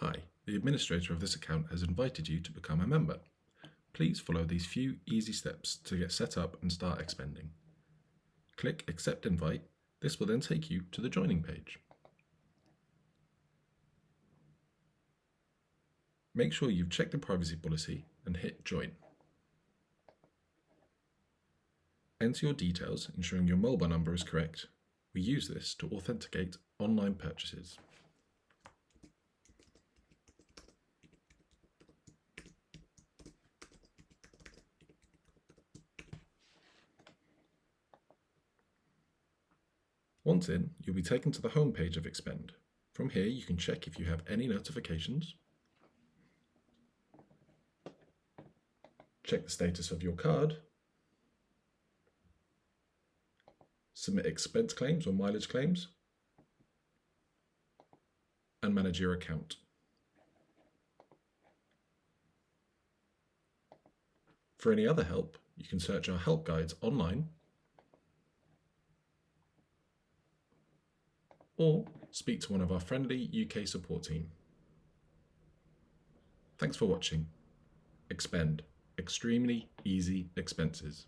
Hi, the administrator of this account has invited you to become a member. Please follow these few easy steps to get set up and start expending. Click Accept Invite. This will then take you to the joining page. Make sure you've checked the privacy policy and hit Join. Enter your details, ensuring your mobile number is correct. We use this to authenticate online purchases. Once in, you'll be taken to the home page of Expend. From here, you can check if you have any notifications, check the status of your card, submit expense claims or mileage claims, and manage your account. For any other help, you can search our help guides online or speak to one of our friendly UK support team. Thanks for watching. Expend. Extremely easy expenses.